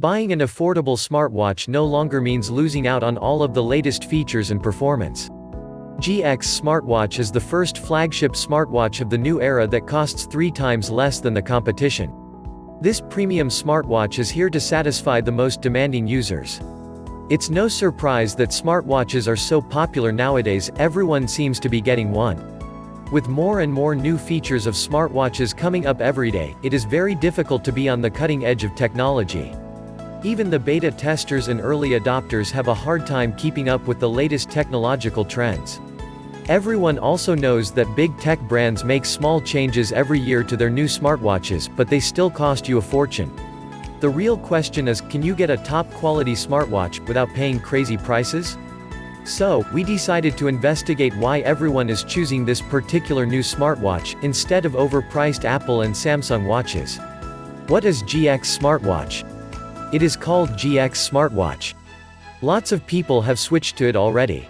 Buying an affordable smartwatch no longer means losing out on all of the latest features and performance. GX smartwatch is the first flagship smartwatch of the new era that costs three times less than the competition. This premium smartwatch is here to satisfy the most demanding users. It's no surprise that smartwatches are so popular nowadays, everyone seems to be getting one. With more and more new features of smartwatches coming up every day, it is very difficult to be on the cutting edge of technology. Even the beta testers and early adopters have a hard time keeping up with the latest technological trends. Everyone also knows that big tech brands make small changes every year to their new smartwatches, but they still cost you a fortune. The real question is, can you get a top-quality smartwatch, without paying crazy prices? So, we decided to investigate why everyone is choosing this particular new smartwatch, instead of overpriced Apple and Samsung watches. What is GX smartwatch? It is called GX smartwatch. Lots of people have switched to it already.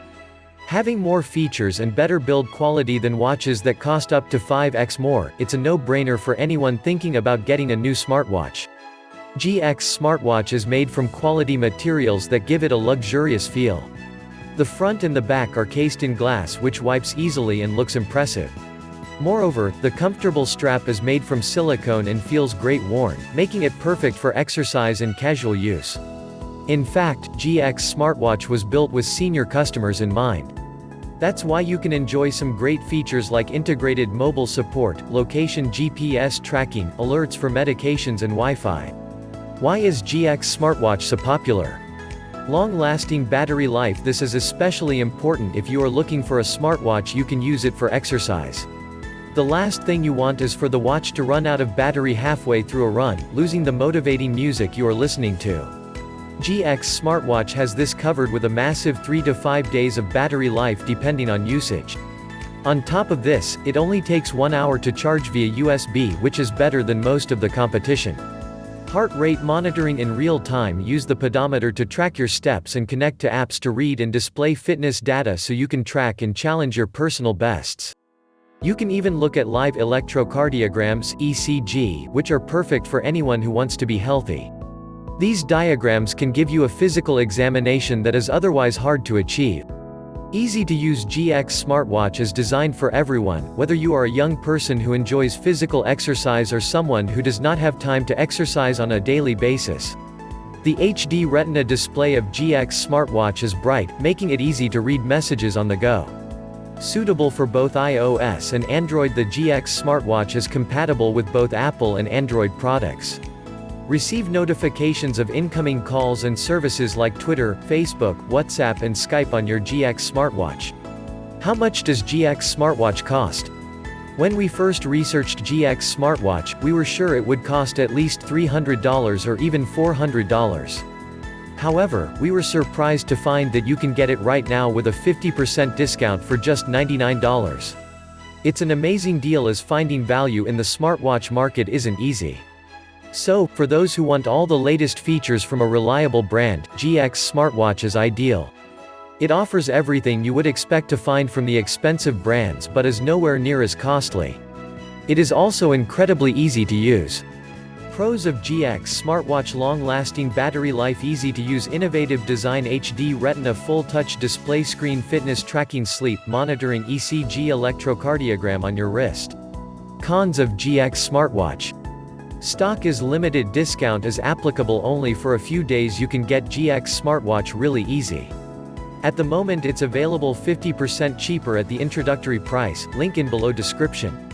Having more features and better build quality than watches that cost up to 5x more, it's a no-brainer for anyone thinking about getting a new smartwatch. GX smartwatch is made from quality materials that give it a luxurious feel. The front and the back are cased in glass which wipes easily and looks impressive. Moreover, the comfortable strap is made from silicone and feels great worn, making it perfect for exercise and casual use. In fact, GX smartwatch was built with senior customers in mind. That's why you can enjoy some great features like integrated mobile support, location GPS tracking, alerts for medications and Wi-Fi. Why is GX smartwatch so popular? Long-lasting battery life This is especially important if you are looking for a smartwatch you can use it for exercise. The last thing you want is for the watch to run out of battery halfway through a run, losing the motivating music you are listening to. GX smartwatch has this covered with a massive 3 to 5 days of battery life depending on usage. On top of this, it only takes 1 hour to charge via USB which is better than most of the competition. Heart rate monitoring in real time Use the pedometer to track your steps and connect to apps to read and display fitness data so you can track and challenge your personal bests. You can even look at live electrocardiograms ECG, which are perfect for anyone who wants to be healthy. These diagrams can give you a physical examination that is otherwise hard to achieve. Easy-to-use GX smartwatch is designed for everyone, whether you are a young person who enjoys physical exercise or someone who does not have time to exercise on a daily basis. The HD Retina display of GX smartwatch is bright, making it easy to read messages on the go. Suitable for both iOS and Android the GX smartwatch is compatible with both Apple and Android products. Receive notifications of incoming calls and services like Twitter, Facebook, WhatsApp and Skype on your GX smartwatch. How much does GX smartwatch cost? When we first researched GX smartwatch, we were sure it would cost at least $300 or even $400. However, we were surprised to find that you can get it right now with a 50% discount for just $99. It's an amazing deal as finding value in the smartwatch market isn't easy. So, for those who want all the latest features from a reliable brand, GX smartwatch is ideal. It offers everything you would expect to find from the expensive brands but is nowhere near as costly. It is also incredibly easy to use. Pros of GX smartwatch long-lasting battery life easy to use innovative design HD retina full-touch display screen fitness tracking sleep monitoring ECG electrocardiogram on your wrist. Cons of GX smartwatch. Stock is limited discount is applicable only for a few days you can get GX smartwatch really easy. At the moment it's available 50% cheaper at the introductory price, link in below description.